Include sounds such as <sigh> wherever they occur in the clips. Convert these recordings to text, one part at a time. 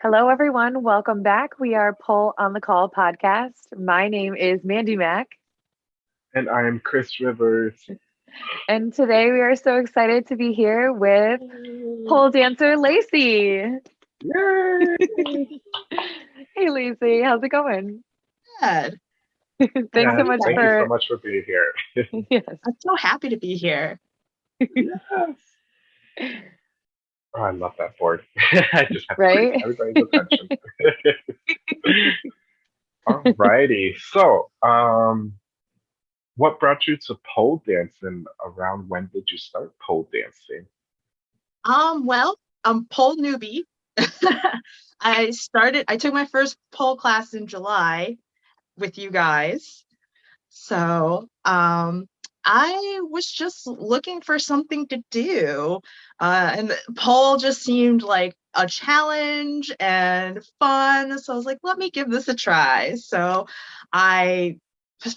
Hello, everyone. Welcome back. We are Pole on the Call podcast. My name is Mandy Mack. And I am Chris Rivers. And today we are so excited to be here with pole dancer Lacey. Yay! <laughs> hey, Lacey, how's it going? Good. <laughs> Thanks Yeah, so much Thank for. you so much for being here. <laughs> Yes. I'm so happy to be here. yes. Oh, I love that board. <laughs> I just have Right? to everybody's attention. <laughs> <laughs> Alrighty. So, um, what brought you to pole dancing? Around when did you start pole dancing? Um, well, I'm pole newbie. I started, I took my first pole class in July with you guys. So, um, I was just looking for something to do. Uh, and Paul just seemed like a challenge and fun. So I was like, let me give this a try. So I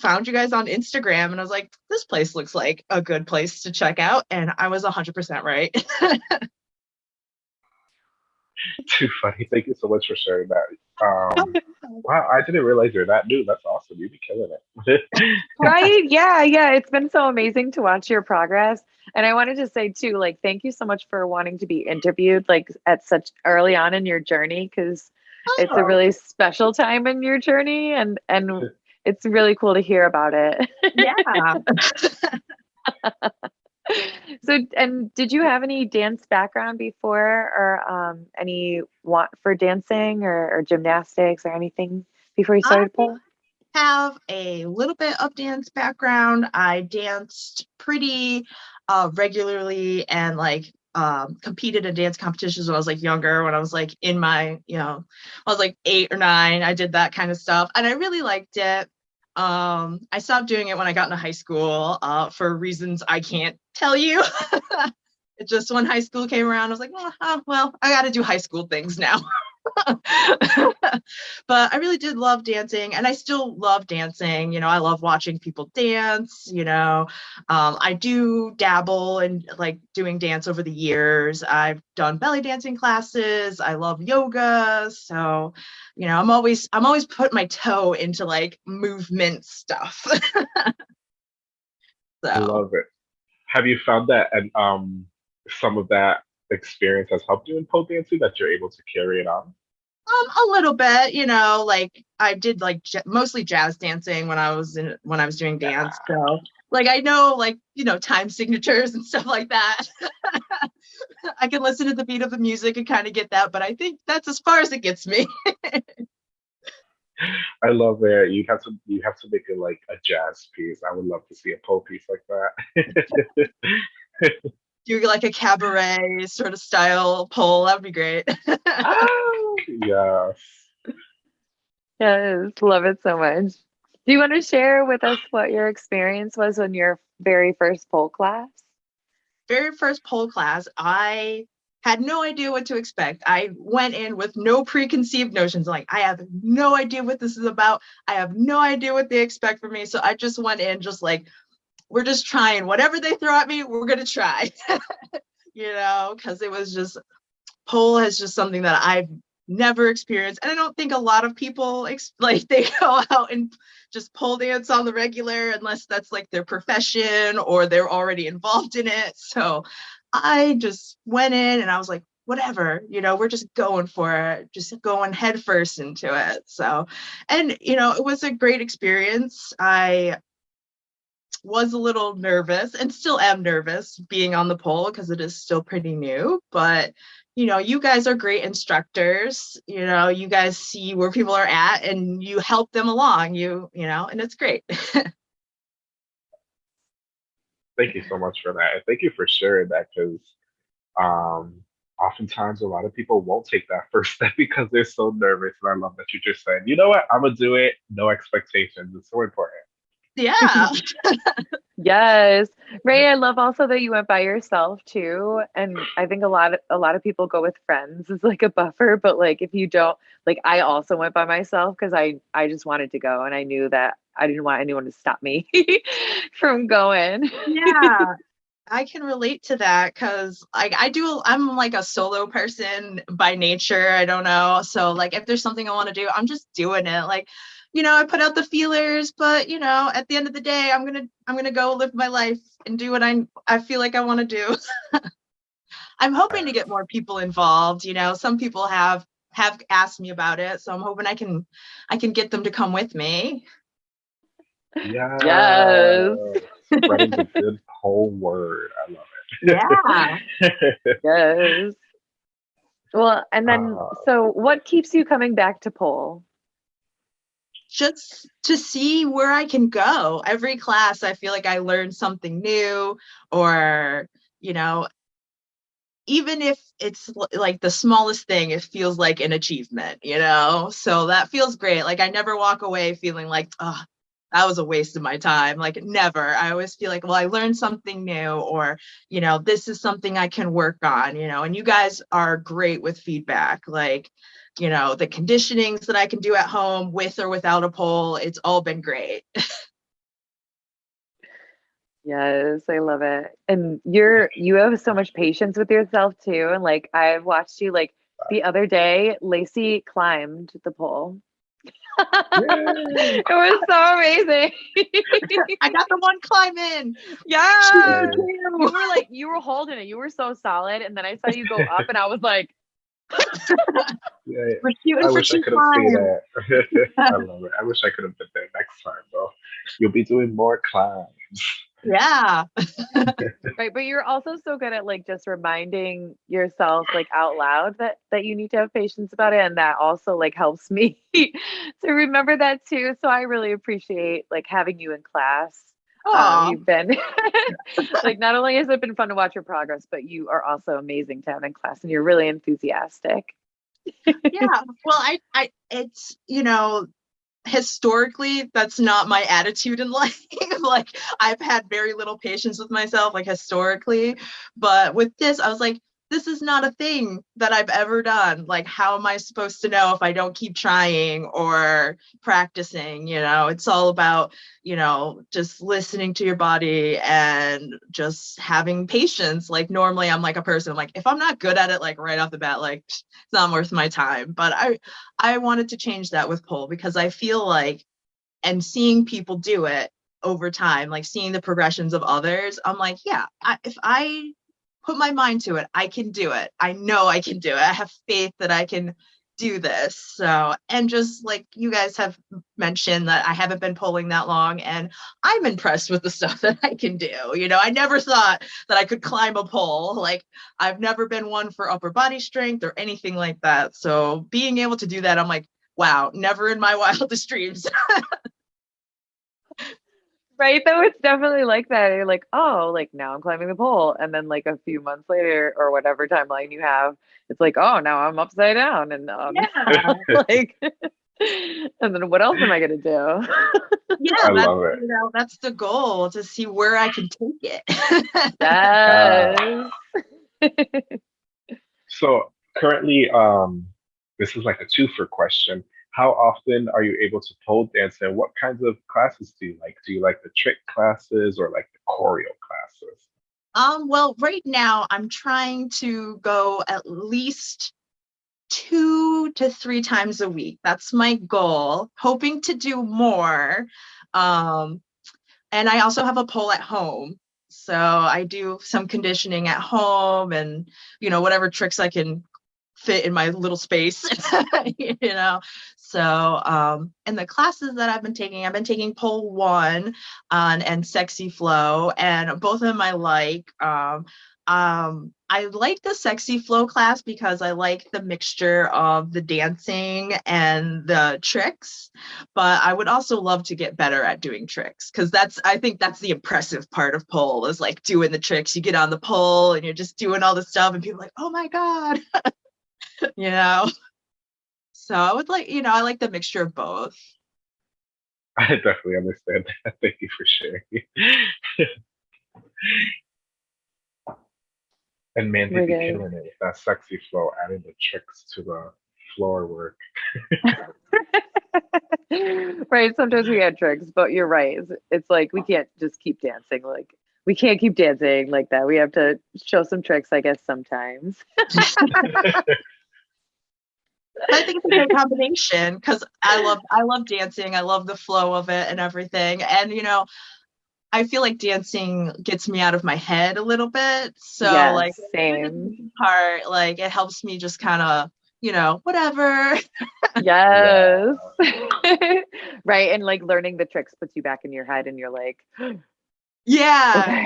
found you guys on Instagram and I was like, this place looks like a good place to check out. And I was 100% right. <laughs> <laughs> Too funny. Thank you so much for sharing that. Um, wow, I didn't realize you're that new. That's awesome. You'd be killing it. <laughs> right? Yeah, yeah. It's been so amazing to watch your progress. And I wanted to say too, like, thank you so much for wanting to be interviewed like at such early on in your journey because it's a Oh, really special time in your journey and and <laughs> it's really cool to hear about it. yeah. <laughs> so and did you have any dance background before or um any want for dancing or, or gymnastics or anything before you started I pole? have a little bit of dance background. I danced pretty uh, regularly and like um, competed in dance competitions when I was like younger, when I was like in my, you know, I was like eight or nine. I did that kind of stuff and I really liked it. Um, I stopped doing it when I got into high school uh, for reasons I can't tell you. <laughs> it just when high school came around, I was like, well, oh, well I got to do high school things now. <laughs> but I really did love dancing and I still love dancing. You know, I love watching people dance. You know, um, I do dabble in like doing dance over the years. I've done belly dancing classes. I love yoga. So, you know, I'm always, I'm always putting my toe into like movement stuff. <laughs> I love it. Have you found that and um some of that experience has helped you in pole dancing that you're able to carry it on? Um, a little bit, you know, like I did like j- mostly jazz dancing when I was in when I was doing dance. So like I know like, you know, time signatures and <laughs> stuff like that. I can listen to the beat of the music and kind of get that, but I think that's as far as it gets me. <laughs> I love it. You have to you have to make it like a jazz piece. I would love to see a pole piece like that. <laughs> Do like a cabaret sort of style pole. that'd be great. oh, <laughs> <laughs> yes. Yes, love it so much. Do you want to share with us what your experience was in your very first pole class? very first pole class, I had no idea what to expect. I went in with no preconceived notions. Like, I have no idea what this is about. I have no idea what they expect from me. So I just went in just like, we're just trying whatever they throw at me, we're to try, <laughs> you know, because it was just, pole is just something that I've never experienced. And I don't think a lot of people <laughs> like they go out and just pole dance on the regular unless that's like their profession or they're already involved in it. So I just went in and I was like, whatever, you know, we're just going for it, just going headfirst into it. So, and you know, it was a great experience. I was a little nervous and still am nervous being on the pole because it is still pretty new, but you know, you guys are great instructors. You know, you guys see where people are at and you help them along. You, you know, and it's great. <laughs> Thank you so much for that. And thank you for sharing that because um oftentimes a lot of people won't take that <laughs> first step because they're so nervous. And I love that you just said, you know what, I'm gonna do it, no expectations. It's so important. Yeah. <laughs> Yes. Ray, I love also that you went by yourself too. And I think a lot of a lot of people go with friends as like a buffer, but like if you don't like I also went by myself because I I just wanted to go and I knew that I didn't want anyone to stop me <laughs> from going. yeah. <laughs> I can relate to that because like I do I'm like a solo person by nature. I don't know. So like if there's something I want to do, I'm just doing it. Like, you know, I put out the feelers, but you know, at the end of the day, I'm gonna I'm gonna go live my life and do what I I feel like I want to do. <laughs> I'm hoping to get more people involved. You know, some people have have asked me about it, so I'm hoping I can I can get them to come with me. Yeah. Yes. Spreading the <laughs> good whole word. I love it. Yeah. yes. <laughs> Well, and then Uh, so what keeps you coming back to pole? Just to see where I can go. Every class, I feel like I learn something new, or, you know, even if it's like the smallest thing, it feels like an achievement, you know? So that feels great. Like I never walk away feeling like, oh, that was a waste of my time. Like never. I always feel like, well, I learned something new, or, you know, this is something I can work on, you know, and you guys are great with feedback. Like, you know, the conditionings that I can do at home with or without a pole, it's all been great. <laughs> Yes, I love it. And you're you have so much patience with yourself too. And like I've watched you like the other day, Lacey climbed the pole. It was so amazing. I got the one climb in. yeah. You were like you were holding it. You were so solid. And then I saw you go <laughs> up and I was like, Yeah, We're I wish I could have seen that. I love it. I wish I could have been there next time, though. You'll be doing more climbs. Yeah. <laughs> right. But you're also so good at like just reminding yourself like out loud that that you need to have patience about it. And that also like helps me <laughs> to remember that too. So I really appreciate like having you in class. Um, you've been <laughs> like not only has it been fun to watch your progress, but you are also amazing to have in class and you're really enthusiastic. yeah. Well, I, I, it's, you know, historically, that's not my attitude in <laughs> life. like, I've had very little patience with myself, like, historically. But with this, I was like, this is not a thing that I've ever done. Like, how am I supposed to know if I don't keep trying or practicing? You know, it's all about, you know, just listening to your body and just having patience. Like, normally I'm like a person, like, if I'm not good at it, like, right off the bat, like, it's not worth my time. But I, I wanted to change that with pole because I feel like, and seeing people do it over time, like seeing the progressions of others, I'm like, yeah, I, if I put my mind to it, I can do it. I know I can do it. I have faith that I can do this. So, and just like you guys have mentioned that I haven't been polling that long and I'm impressed with the <laughs> stuff that I can do. You know, I never thought that I could climb a pole. Like I've never been one for upper body strength or anything like that. So, being able to do that, I'm like, wow, never in my <laughs> wildest dreams. <laughs> Right. Though it's definitely like that. You're like, oh, like now I'm climbing the pole. And then like a few months later or whatever timeline you have, it's like, oh, now I'm upside down. And um, Yeah. <laughs> like, <laughs> and then what else am I going to do? yeah, I that's, love it. you know, that's the goal to see where I can take it. yes. <laughs> So currently, um, this is like a twofer question. How often are you able to pole dance, and what kinds of classes do you like? Do you like the trick classes or like the choreo classes? Um, well, right now I'm trying to go at least two to three times a week. That's my goal, hoping to do more. Um, and I also have a pole at home. So I do some conditioning at home and, you know, whatever tricks I can fit in my little space, <laughs> you know. So, um, and the classes that I've been taking, I've been taking pole one on and sexy flow, and both of them I like. Um, um, I like the sexy flow class because I like the mixture of the dancing and the tricks, but I would also love to get better at doing tricks because that's I think that's the impressive part of pole is like doing the tricks. You get on the pole and you're just doing all the stuff, and people like, oh my god, <laughs> you know. So I would like, you know, I like the mixture of both. <laughs> I definitely understand that. <laughs> Thank you for sharing. <laughs> and Mandy We're be good. killing it with that sexy flow, adding the tricks to the floor work. right. Sometimes we add tricks, but you're right. It's, it's like we can't just keep dancing. Like we can't keep dancing like that. We have to show some tricks, I guess, sometimes. I think it's a good combination because I love I love dancing. I love the flow of it and everything. And you know, I feel like dancing gets me out of my head a little bit. So Yes, like same. part, like it helps me just kind of, you know, whatever. Yes. <laughs> <laughs> right. And like learning the tricks puts you back in your head and you're like, <gasps> Yeah.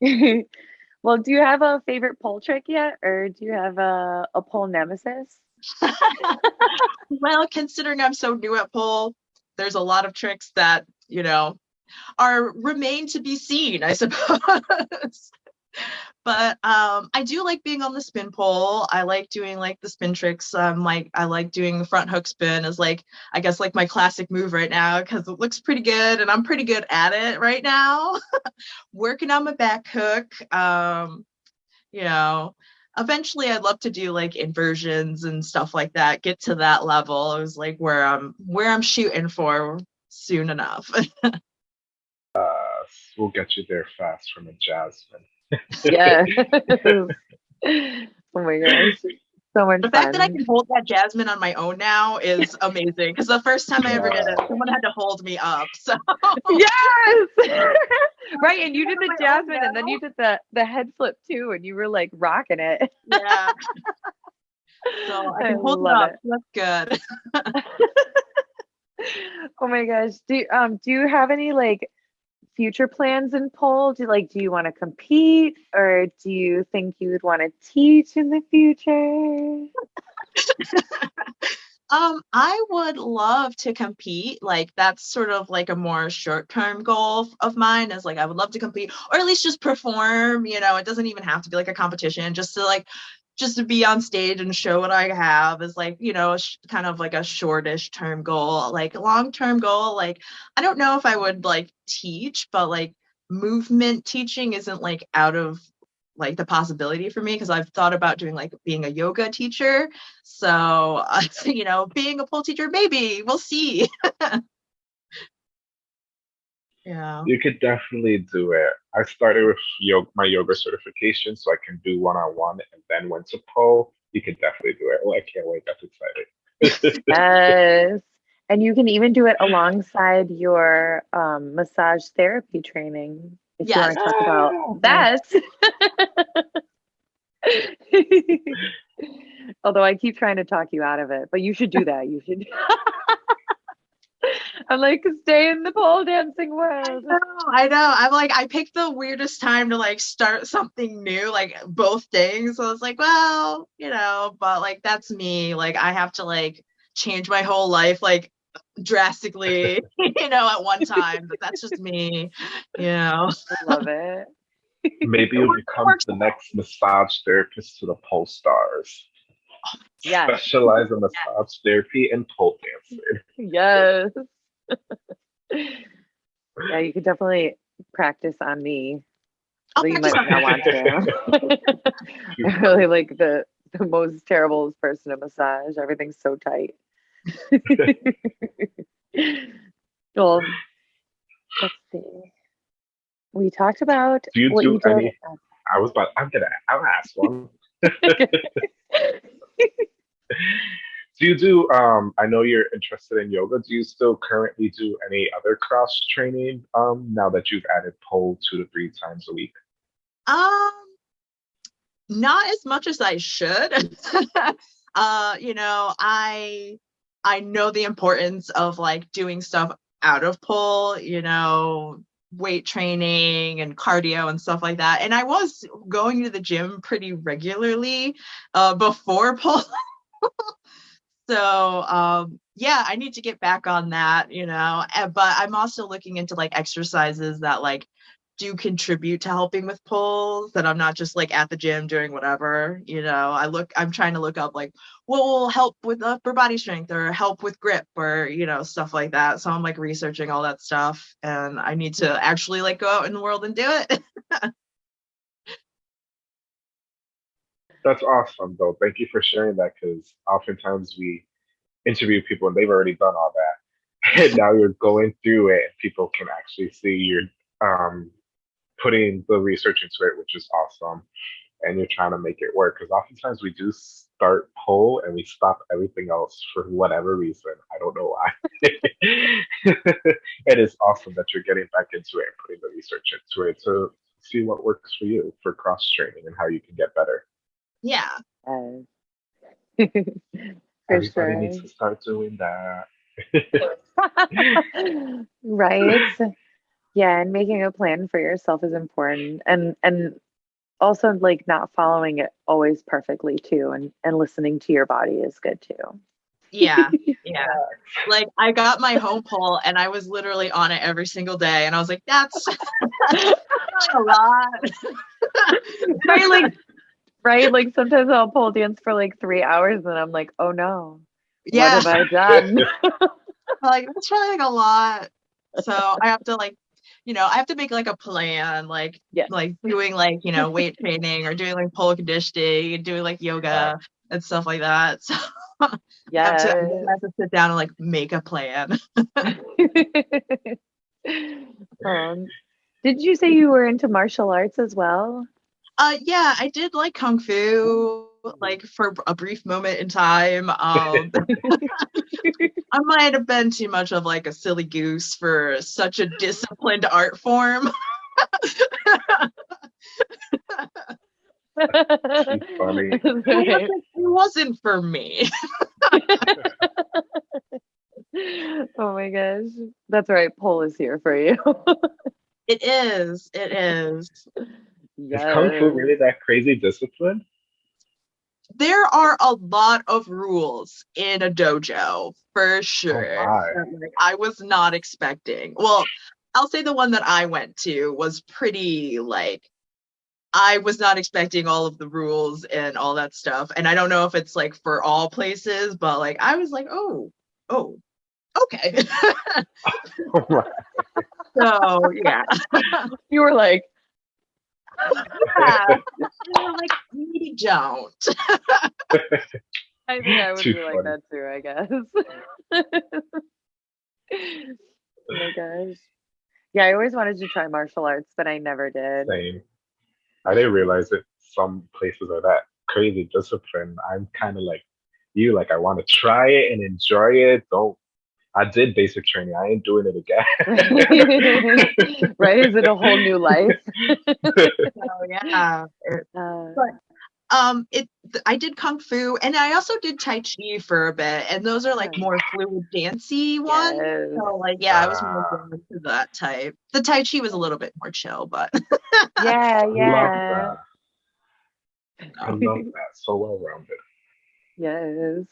okay. <laughs> well, do you have a favorite pole trick yet? Or do you have a, a pole nemesis? <laughs> well, considering I'm so new at pole, there's a lot of tricks that, you know, are remain to be seen, I suppose. But um I do like being on the spin pole. I like doing like the spin tricks. Um like I like doing the front hook spin as like I guess like my classic move right now because it looks pretty good and I'm pretty good at it right now. <laughs> Working on my back hook. Um, you know, eventually I'd love to do like inversions and stuff like that, get to that level. It was like where I'm where I'm shooting for soon enough. <laughs> we'll get you there fast from a Jasmine. <laughs> Yeah. <laughs> oh my gosh. So much the fact that I can hold that jasmine on my own now is <laughs> amazing because the first time I ever did it, someone had to hold me up. So Yes. right. And you did the jasmine and then you did the the head flip too, and you were like rocking it. yeah. So I I can hold it love up. That's good. oh my gosh. Do you- um do you have any like future plans in pole? Do like do you want to compete or do you think you would want to teach in the future? <laughs> Um, I would love to compete. Like that's sort of like a more short-term goal of mine is like I would love to compete or at least just perform, you know, it doesn't even have to be like a competition, just to like just to be on stage and show what I have is like, you know, sh- kind of like a shortish term goal. Like long-term goal, like I don't know if I would like teach, but like movement teaching isn't like out of like the possibility for me because I've thought about doing like being a yoga teacher. So, uh, <laughs> you know, being a pole teacher, maybe we'll see. <laughs> yeah. You could definitely do it. I started with yoga, my yoga certification, so I can do one on one, and then went to pole. You could definitely do it. Oh, I can't wait. That's exciting. <laughs> Yes. And you can even do it alongside your um, massage therapy training if you want to talk Oh, about that. <laughs> Although I keep trying to talk you out of it, but you should do that. You should. <laughs> I'm like, stay in the pole dancing world. I world. know, I know. I'm like, I picked the weirdest time to like start something new, like both things. So I was like, well, you know, but like that's me. Like I have to like change my whole life like drastically, <laughs> <laughs> you know, at one time. But that's just me, you know. I love it. Maybe you'll become the next massage therapist to the pole stars. Yes. Specialize in massage therapy and pole dancing. Yes. <laughs> yeah, you could definitely practice on me. I'll Although you might not want to. <laughs> <laughs> I'm really like the the most terrible person at massage. Everything's so tight. well, let's see. We talked about Do you what do you did. any- I was about. I'm gonna. I'll ask one. Do you do? Um, I know you're interested in yoga. Do you still currently do any other cross training? Um, now that you've added pole two to three times a week. Um, not as much as I should. <laughs> uh, you know, I I know the importance of like doing stuff out of pull, you know, weight training and cardio and stuff like that. And I was going to the gym pretty regularly uh before <laughs> pull. so um yeah, I need to get back on that, you know. eh, But I'm also looking into like exercises that like do contribute to helping with pulls that I'm not just like at the gym doing whatever, you know. I look I'm trying to look up like what will help with upper body strength or help with grip or you know stuff like that. So I'm like researching all that stuff and I need to actually like go out in the world and do it. <laughs> That's awesome, though. Thank you for sharing that because oftentimes we interview people and they've already done all that. <laughs> and now you're going through it and people can actually see you're um, putting the research into it which is awesome and you're trying to make it work because oftentimes we do start pole and we stop everything else for whatever reason. I don't know why. <laughs> It is awesome that you're getting back into it and putting the research into it to see what works for you for cross training and how you can get better. Yeah. Uh, <laughs> for everybody sure. needs to start doing that. <laughs> Right yeah and making a plan for yourself is important and and also like not following it always perfectly too and and listening to your body is good too Yeah. <laughs> Yeah. Like I got my home pole and I was literally on it every single day and I was like, that's <laughs> a lot. <laughs> right like right like sometimes i'll pole dance for like three hours and i'm like oh no yeah. what have i done like that's really like a lot. So I have to like, you know, I have to make like a plan, like Yeah. like doing like, you know, weight training or doing like pole conditioning and doing like yoga and stuff like that. <laughs> So I have, yeah to, I have to sit down and like make a plan. <laughs> <laughs> um, did you say you were into martial arts as well Uh yeah, I did like kung fu like for a brief moment in time. Um <laughs> <laughs> I might have been too much of like a silly goose for such a disciplined art form. <laughs> funny. It wasn't, it wasn't for me. oh my gosh. That's right. Pole is here for you. It is. It is. Is Kung Fu Yes. really that crazy discipline? There are a lot of rules in a dojo for oh, sure. my. that, like, I was not expecting. Well, I'll say the one that I went to was pretty like I was not expecting all of the rules and all that stuff. And I don't know if it's like for all places, but like I was like, oh, oh, okay. Oh <laughs> <laughs> so yeah. <laughs> You were like, yeah. And I'm like, maybe don't. <laughs> I think I would Too be like that too, I guess. <laughs> oh my gosh. Yeah, I always wanted to try martial arts, but I never did. Same. I didn't realize that some places are that crazy discipline. I'm kind of like you, like I want to try it and enjoy it. Don't. I did basic training. I ain't doing it again. <laughs> <laughs> right? Is it a whole new life? So <laughs> yeah. Uh, Um, it I did kung fu and I also did tai chi for a bit, and those are like more fluid dancey ones. yes. So like yeah, I was more Ah. drawn to that type. The tai chi was a little bit more chill, but Yeah, I yeah. love that. I love that. So well rounded. Yes.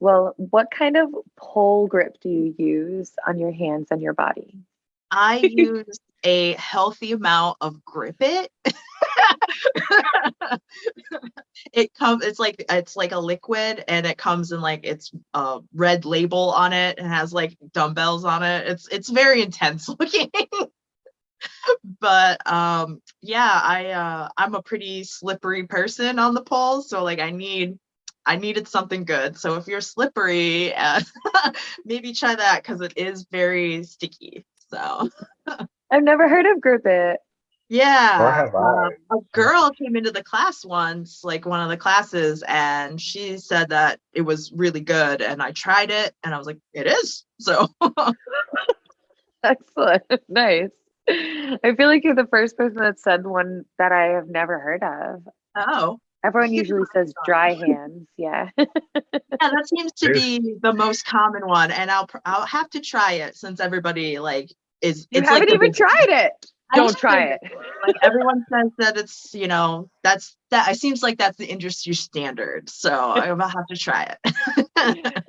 Well, what kind of pole grip do you use on your hands and your body? I use a healthy amount of grip it. it comes it's like it's like a liquid and it comes in like it's a red label on it and has like dumbbells on it. It's it's very intense <laughs> looking. but um yeah, I uh I'm a pretty slippery person on the pole, so like I need I needed something good. So if you're slippery, uh, <laughs> maybe try that because it is very sticky. So I've never heard of grip it. yeah, Nor have I. um, a girl came into the class once, like one of the classes, and she said that it was really good. And I tried it, and I was like, it is. So <laughs> Excellent. <laughs> nice. I feel like you're the first person that said one that I have never heard of. oh, Everyone usually says dry hands. Yeah. <laughs> yeah, that seems to be the most common one, and I'll I'll have to try it since everybody like is. You it's haven't like even tried it. I Don't try it. <laughs> Like everyone says that it's you know that's that. It seems like that's the industry standard, so I'll have to try it. <laughs>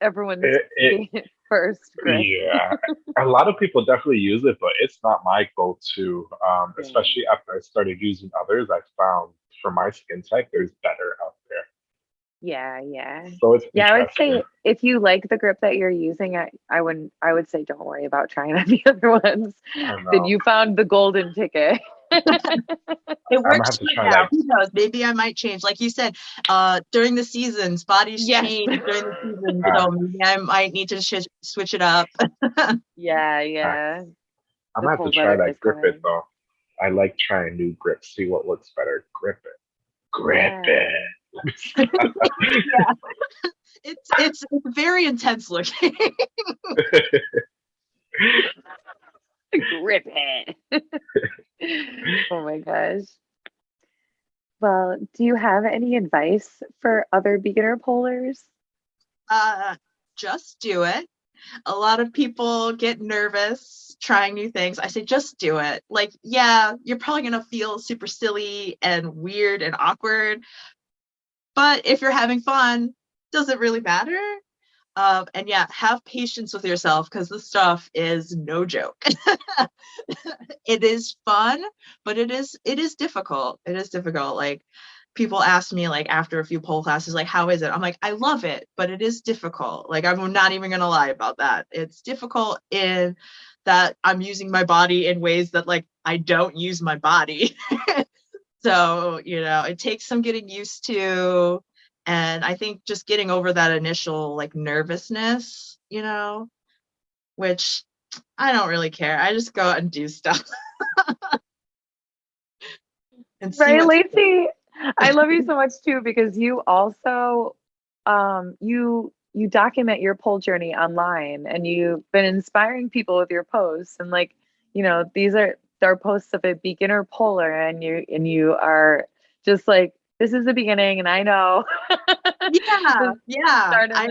Everyone's It, it, first grip. yeah, a lot of people definitely use it, but it's not my go-to. Um, Yeah. especially after I started using others, I found for my skin type, there's better out there. Yeah, yeah. So it's Yeah, I would say if you like the grip that you're using, I, I wouldn't I would say don't worry about trying <laughs> out the other ones. Then you found the golden ticket. <laughs> it works have for try now. Who knows? Maybe I might change. Like you said, uh, during the seasons, bodies Yes. change during the season. Ah. <laughs> so maybe I might need to sh- switch it up. yeah, yeah. I'm gonna have to try that that is grip it though. I like trying new grips, see what looks better. Grip it. Grip Yeah. it. <laughs> It's it's it's very intense looking. Grip it. <laughs> oh my gosh. Well, do you have any advice for other beginner polars? uh, just do it. A lot of people get nervous trying new things. I say just do it. Like, yeah, you're probably gonna feel super silly and weird and awkward, but if you're having fun, does it really matter? Um, and yeah, have patience with yourself because this stuff is no joke. <laughs> it is fun, but it is it is difficult. It is difficult. Like people ask me like after a few pole classes, like, how is it? I'm like, I love it, but it is difficult. Like I'm not even gonna lie about that. It's difficult in that I'm using my body in ways that like I don't use my body. <laughs> so, you know, it takes some getting used to and i think just getting over that initial like nervousness you know which i don't really care i just go out and do stuff <laughs> and Right, Lacey. I love you so much too because you also um you you document your pole journey online and you've been inspiring people with your posts and like you know these are are posts of a beginner polar and you and you are just like this is the beginning and I know yeah <laughs> yeah I-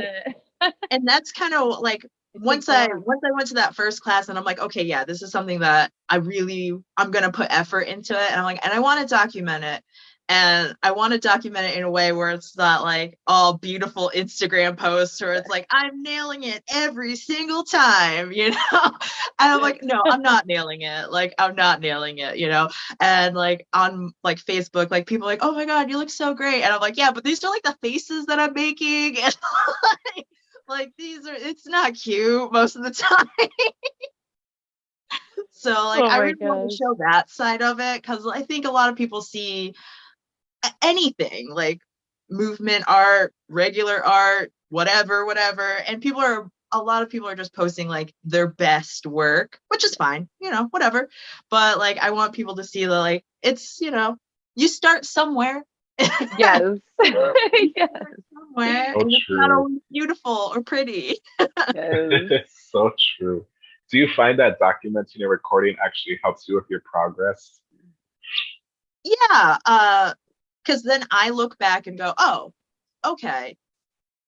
<laughs> and that's kind of like once I once I went to that first class and I'm like, okay, yeah, this is something that I really I'm gonna put effort into it. And I'm like, and I want to document it. And I want to document it in a way where it's not like all beautiful Instagram posts where it's like I'm nailing it every single time, <laughs> you know? And I'm like, no, I'm not nailing it. Like I'm not nailing it, you know? And like on like Facebook, like people are like, oh my god, you look so great. And I'm like, yeah, but these are like the faces that I'm making. <laughs> And like, like these are it's not cute most of the <laughs> time so like Oh i really want to show that side of it because i think a lot of people see anything like movement art regular art whatever whatever and people are a lot of people are just posting like their best work which is fine you know whatever but like i want people to see that like it's you know you start somewhere yes. <laughs> <laughs> yes. somewhere So and it's not true. always beautiful or pretty yes. <laughs> so true. Do you find that documenting and recording actually helps you with your progress? yeah uh because then i look back and go oh okay.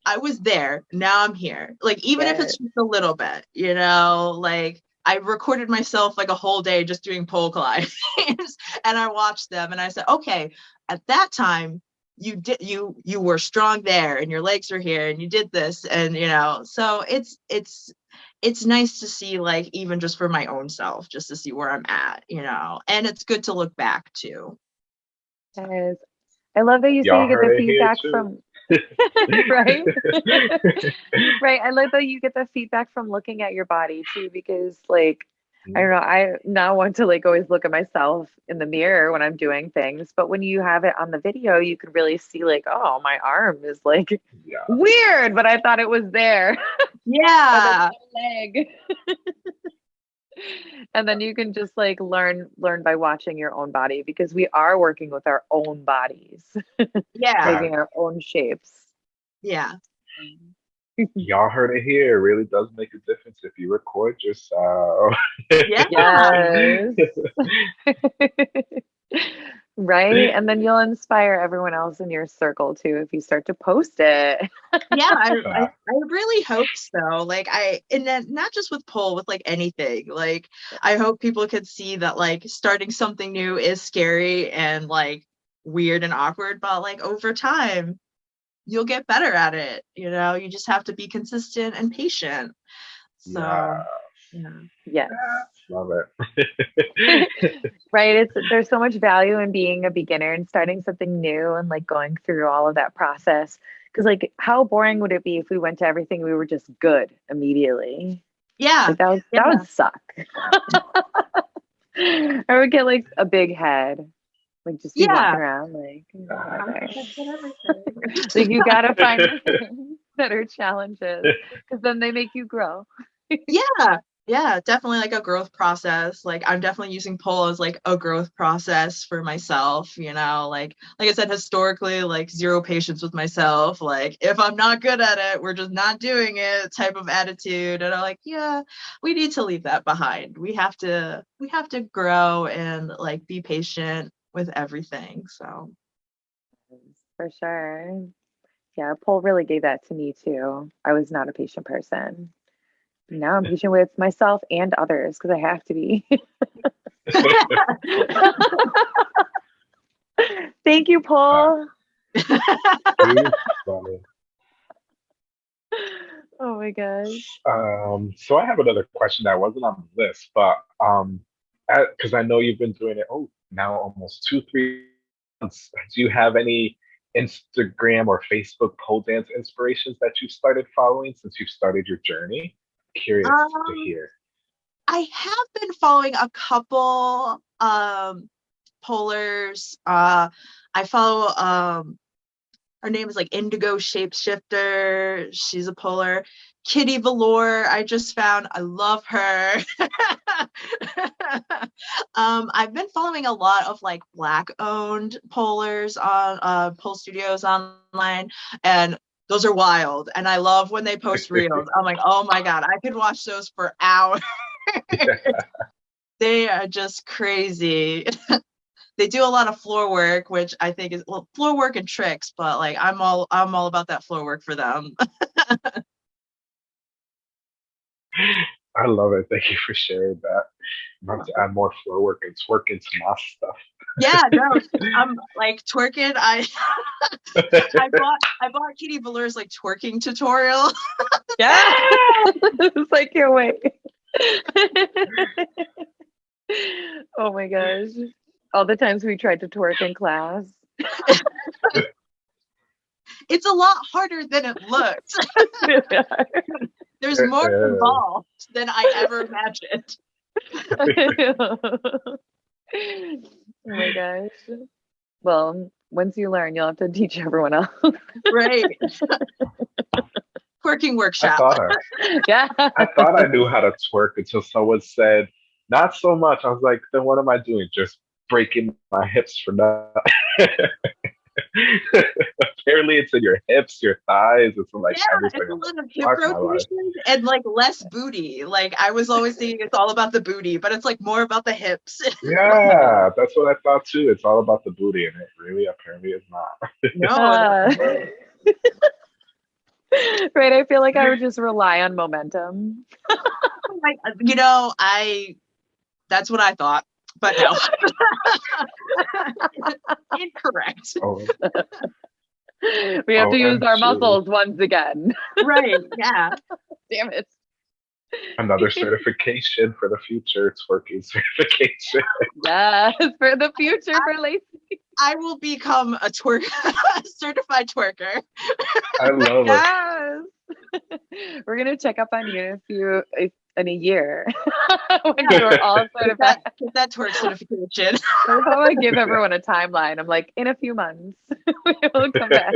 I was there. Now i'm here. Like even if it's just a little bit you know like i recorded myself like a whole day just doing pole <laughs> climbs and i watched them and i said okay at that time you did you you were strong there and your legs are here and you did this and you know. So it's it's it's nice to see like even just for my own self just to see where i'm at you know and it's good to look back too. Yes. I love that you say Y'all get the feedback from <laughs> right? <laughs> Right i love that you get the feedback from looking at your body too because like i don't know i now want to like always look at myself in the mirror when i'm doing things but when you have it on the video you can really see like oh my arm is like yeah. weird but i thought it was there. <laughs> Yeah. leg and then you can just like learn learn by watching your own body because we are working with our own bodies <laughs> yeah making our own shapes yeah um, <laughs> Y'all heard it here. It really does make a difference if you record yourself. Yeah. <laughs> Yes. Right. And then you'll inspire everyone else in your circle too if you start to post it. yeah I, <laughs> I, I really hope so like i and then not just with pole with like anything like i hope people could see that like starting something new is scary and like weird and awkward but like over time you'll get better at it you know you just have to be consistent and patient so Yeah. Yeah Yes. Love it. <laughs> Right. It's there's so much value in being a beginner and starting something new and like going through all of that process. Cause like how boring would it be if we went to everything we were just good immediately? yeah Like that would Yeah. that would suck. <laughs> I would get like a big head, like just Yeah. walking around like. Whatever. That's what everything. like you gotta find <laughs> better challenges because then they make you grow. yeah yeah definitely like a growth process like i'm definitely using pole as like a growth process for myself you know like like i said historically like zero patience with myself like if i'm not good at it we're just not doing it type of attitude and i'm like yeah we need to leave that behind we have to we have to grow and like be patient with everything so For sure. Yeah, Paul really gave that to me too. I was not a patient person. Now I'm patient with myself and others because I have to be. <laughs> Thank you, Paul. <laughs> Oh my gosh. Um, so I have another question that wasn't on the list, but um, because I know you've been doing it, oh, now almost two, three months. Do you have any Instagram or Facebook pole dance inspirations that you've started following since you've started your journey? Curious to Um, hear. I have been following a couple um polars. Uh I follow um her name is like Indigo Shapeshifter. She's a polar. Kitty Velour, I just found. I love her. <laughs> um, I've been following a lot of like black owned polars on uh pole studios online and those are wild and I love when they post <laughs> reels. I'm like, oh my god, I could watch those for hours <laughs> they are just crazy. <laughs> they do a lot of floor work, which I think is well, floor work and tricks, but like I'm all I'm all about that floor work for them. I love it. Thank you for sharing that. I'm about to add more floor work and twerk into my stuff. Yeah, no, <laughs> I'm like twerking. I <laughs> I bought I bought Kitty Velour's like twerking tutorial. <laughs> Yeah. it's like your way. oh my gosh. All the times we tried to twerk in class. It's a lot harder than it looks. There's more involved than I ever imagined. Oh my gosh. Well, once you learn, you'll have to teach everyone else. Right. <laughs> Twerking I workshop. thought I, <laughs> yeah. I thought I knew how to twerk until someone said, "Not so much." I was like, "Then what am I doing? Just breaking my hips for nothing?" <laughs> <laughs> Apparently, it's in your hips, your thighs. It's in like yeah, everything. it's a lot of hip Fuck rotations and like less booty. Like I was always <laughs> thinking it's all about the booty, but it's like more about the hips. <laughs> Yeah, that's what I thought too. It's all about the booty, and it really apparently is not. no, right. I feel like I would just rely on momentum. like, you know, I that's what I thought, but no. <laughs> Incorrect. Oh, We have to oh, use our OMG. muscles once again. Right. <laughs> Yeah. Damn it. another <laughs> certification for the future twerking certification. Yes, for the future for Lacey. I will become a twerk certified twerker. I love it. Yes. We're gonna check up on you if you if- in a year <laughs> when Yeah. you're all Get certified. that, get that twerk certification. That's how I give everyone a timeline. I'm like, in a few months, <laughs> we will come back.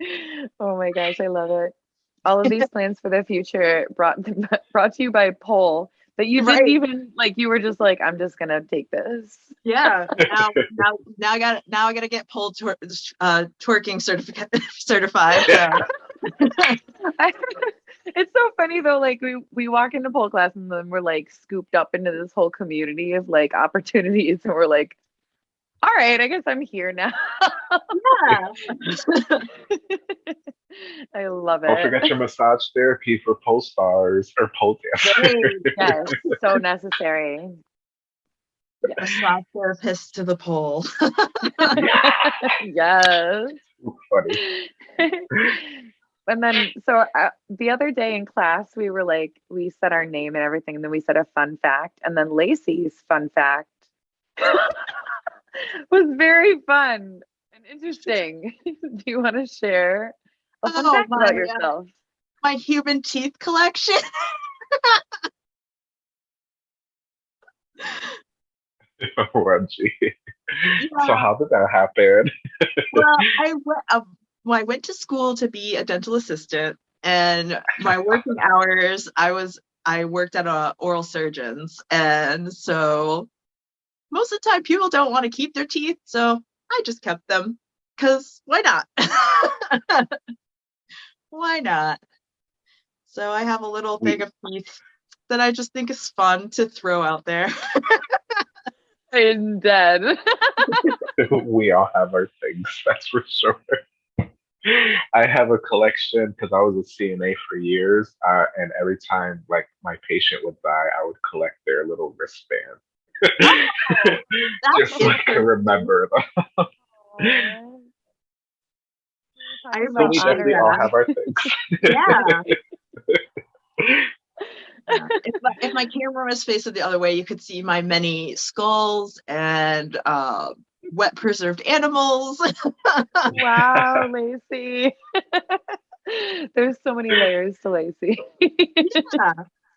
<laughs> oh my gosh, I love it. All of these plans for the future brought brought to you by Pole that you Right. didn't even like. You were just like, I'm just gonna take this. Yeah. Now, now, now I got now I got to get pole twer- uh, twerking certificate certified. Yeah. I- it's so funny though. Like we we walk into pole class and then we're like scooped up into this whole community of like opportunities, and we're like, all right, I guess I'm here now. Yeah. <laughs> I love it. Don't forget your massage therapy for pole stars or pole dancers. yes, <laughs> so necessary. Massage therapist to the pole. <laughs> yes. Funny. And then, so uh, the other day in class, we were like, we said our name and everything, and then we said a fun fact, and then Lacey's fun fact <laughs> was very fun and interesting. <laughs> Do you want to share a fun Oh, fact about my, uh, yourself? My human teeth collection. <laughs> OMG. So how did that happen? well, I went, uh, well, I went to school to be a dental assistant, and my working <laughs> hours, I was I worked at a oral surgeons, and so most of the time people don't want to keep their teeth, so I just kept them because why not? <laughs> why not? So I have a little thing of teeth that I just think is fun to throw out there. <laughs> I'm dead. we all have our things, that's for sure. I have a collection because I was a CNA for years, uh, and every time like my patient would die, I would collect their little wristband, <laughs> just so I can remember them. I So we definitely all have our things. <laughs> yeah. If, my, if my camera was facing the other way, you could see my many skulls and uh, wet preserved animals. <laughs> wow, Lacey. <laughs> There's so many layers to Lacey. <laughs> yeah.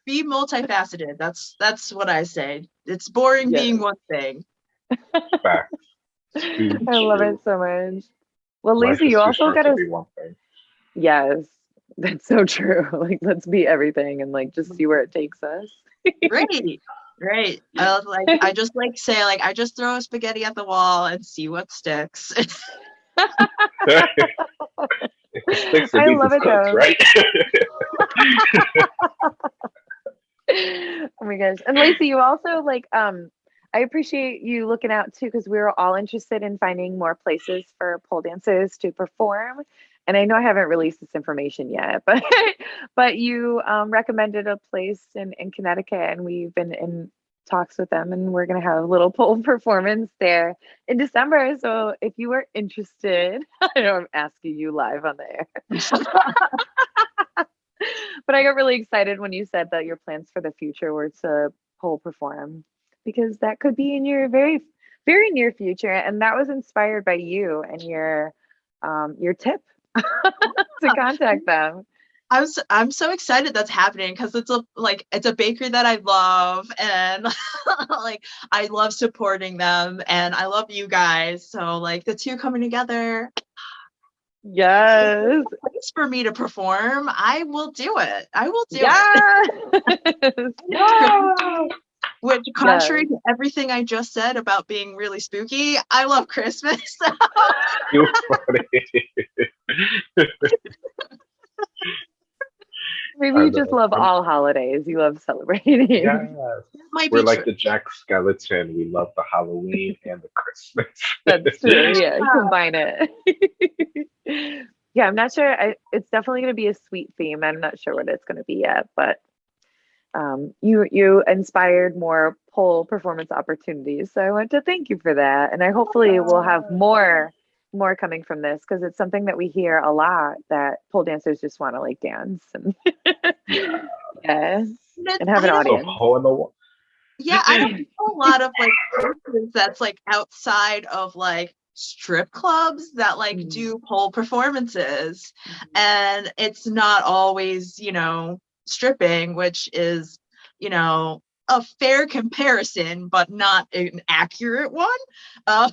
Be multifaceted. That's that's what I say. It's boring Yes. being one thing. Facts. I love it so much. Well, Life Lacey, you also got to to be one thing. Yes, that's so true. Like, let's be everything and like just mm. see where it takes us. Great. Great. I was like I just like say like I just throw a spaghetti at the wall and see what sticks. <laughs> Sticks, I love it, cooked, though. right? <laughs> oh my gosh. And Lacey, you also like um I appreciate you looking out too because we were all interested in finding more places for pole dancers to perform. And I know I haven't released this information yet, <laughs> but but you um, recommended a place in, in Connecticut and we've been in talks with them and we're gonna have a little <laughs> pole performance there in December. So if you are interested, <laughs> I know I'm asking you live on the air. but I got really excited when you said that your plans for the future were to pole perform because that could be in your very very near future and that was inspired by you and your um your tip <laughs> to contact them I'm so, I'm so excited that's happening because it's a like it's a bakery that I love and <laughs> like I love supporting them and I love you guys. So like the two coming together, yes place for me to perform, I will do it. I will do yes it. Wow. <laughs> Which contrary to everything I just said about being really spooky, I love Christmas. <laughs> You're funny. <laughs> maybe I you just love I'm- all holidays you love celebrating yes. Might We're like true. the Jack Skellington. We love the Halloween and the Christmas. <laughs> That's true. Yeah, combine it. yeah, I'm not sure. I, it's definitely going to be a sweet theme. I'm not sure what it's going to be yet, but um, you you inspired more pole performance opportunities. So I want to thank you for that, and I hopefully will have more more coming from this because it's something that we hear a lot that pole dancers just want to like dance and <laughs> Yeah. yeah But and have an I don't- So audience. hole in the wall. Yeah, I don't know a lot of like places that's like outside of like strip clubs that like Mm. do pole performances and it's not always you know stripping which is you know a fair comparison but not an accurate one uh,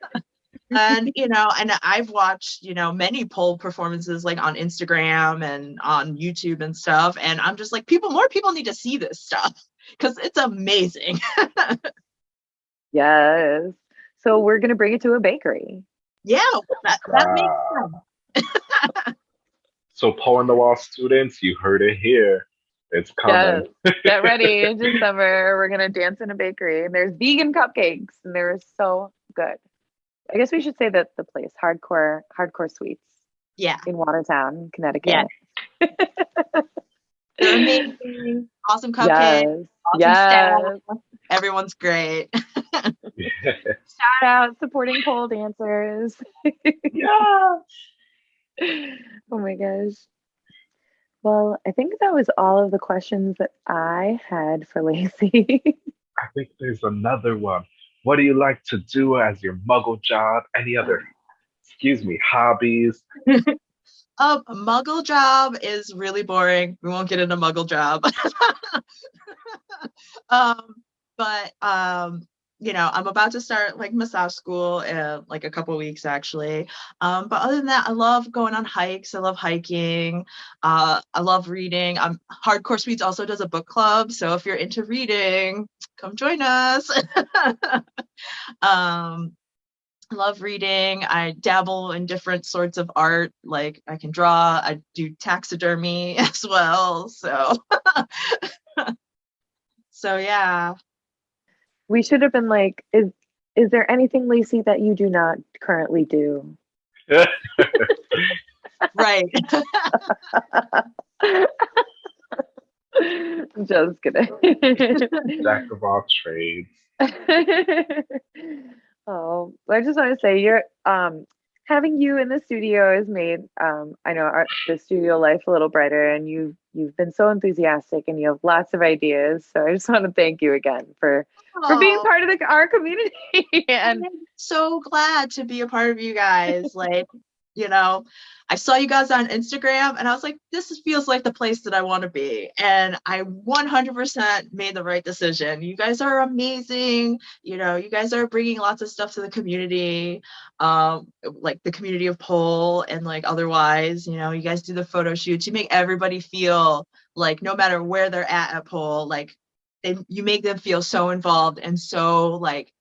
<laughs> and you know and i've watched you know many pole performances like on instagram and on youtube and stuff and i'm just like people more people need to see this stuff because it's amazing <laughs> Yes. So we're gonna bring it to a bakery. yeah that, that makes sense <laughs> So pole in the wall students, you heard it here. It's coming. Yes. Get ready <laughs> in December. We're gonna dance in a bakery, and there's vegan cupcakes, and they're so good. I guess we should say that the place, Hardcore Hardcore Sweets yeah in Watertown, Connecticut. <laughs> they're amazing awesome cupcakes. Yes. awesome Yes. staff. everyone's great <laughs> Shout out supporting pole dancers. yeah. Oh my gosh. Well, I think that was all of the questions that I had for Lacey. <laughs> I think there's another one. What do you like to do as your muggle job? Any other, excuse me, hobbies? <laughs> Um, muggle job is really boring. We won't get into muggle job. <laughs> um, but um, you know, I'm about to start like massage school in like a couple weeks actually. Um, but other than that, I love going on hikes. I love hiking. Uh, I love reading. Um, Hardcore Sweets also does a book club, so if you're into reading, come join us. <laughs> um, I love reading. I dabble in different sorts of art. Like I can draw. I do taxidermy <laughs> as well. So, <laughs> so yeah. We should have been like, is is there anything, Lacey, that you do not currently do? right. <laughs> Just kidding. Jack of all trades. <laughs> oh, I just want to say you're um having you in the studio has made um I know our, the studio life a little brighter and you you've been so enthusiastic and you have lots of ideas. So I just want to thank you again for for being part of the, our community <laughs> and I'm so glad to be a part of you guys. Like, you know, I saw you guys on Instagram and I was like, this feels like the place that I want to be. And I 100% made the right decision. You guys are amazing. You know, you guys are bringing lots of stuff to the community, um, like the community of pole and like otherwise, you know, you guys do the photo shoots. You make everybody feel like no matter where they're at at pole, like they, you make them feel so involved and so like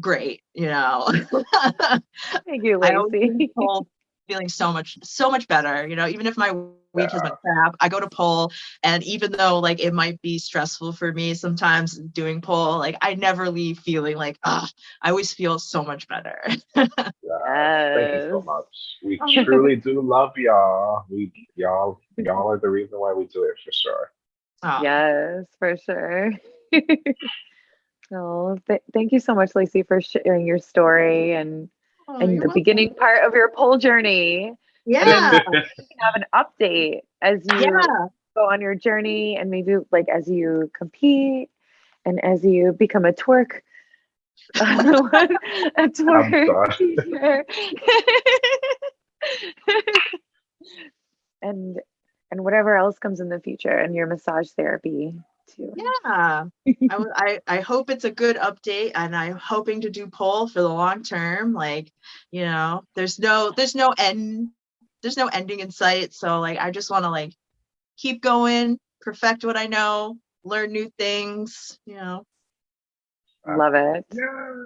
great, you know. <laughs> thank you, Lacey. Leave Pole feeling so much so much better you know even if my week has been crap i go to pole and even though like it might be stressful for me sometimes doing pole like i never leave feeling like ah i always feel so much better Yeah, Thank you so much. We <laughs> truly do love y'all. We y'all y'all are the reason why we do it for sure. Oh, Yes, for sure. <laughs> oh, th- thank you so much, Lacey, for sharing your story and oh, and you're the welcome. beginning part of your pole journey. yeah you can have an update as you yeah go on your journey and maybe like as you compete and as you become a twerk <laughs> a oh, twerk teacher. <laughs> and and whatever else comes in the future and your massage therapy too yeah I hope it's a good update and i'm hoping to do pole for the long term like you know there's no there's no end there's no ending in sight so like i just want to like keep going perfect what i know learn new things you know love it Yeah.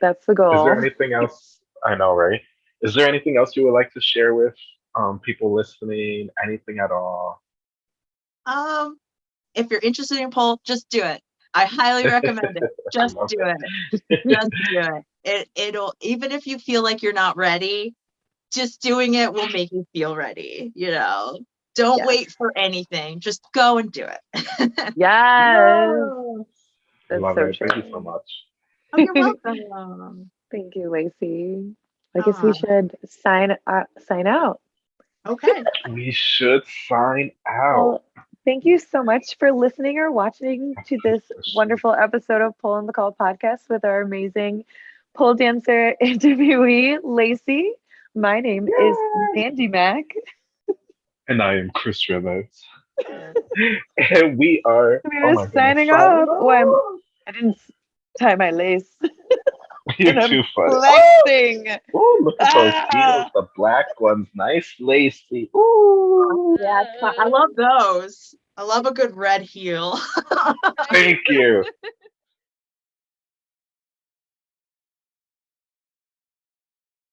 that's the goal. Is there anything else? I know, right? Is there anything else you would like to share with um, people listening? Anything at all? um if you're interested in pole just do it. I highly recommend it. <laughs> Just do it. it. Just do it. It it'll even if you feel like you're not ready just doing it will make you feel ready you know? Don't Yes. wait for anything. Just go and do it. <laughs> Yes. That's love so it. true Thank you so much. oh you're <laughs> welcome. Thank you lacey. I guess we should sign uh, sign out. Okay. We should sign out. Well, thank you so much for listening or watching to this wonderful episode of Pole in the Wall podcast with our amazing pole dancer <laughs> interviewee, Lacey. My name is Mandy Mack. and I am Chris Rivers. <laughs> and we are We oh are goodness, signing off. Oh, I'm, I didn't tie my lace. <laughs> You're and too funny. Flexing. Ooh, look at those Ah. heels, the black ones, nice Lacey. Ooh, yeah i love those i love a good red heel thank you. <laughs>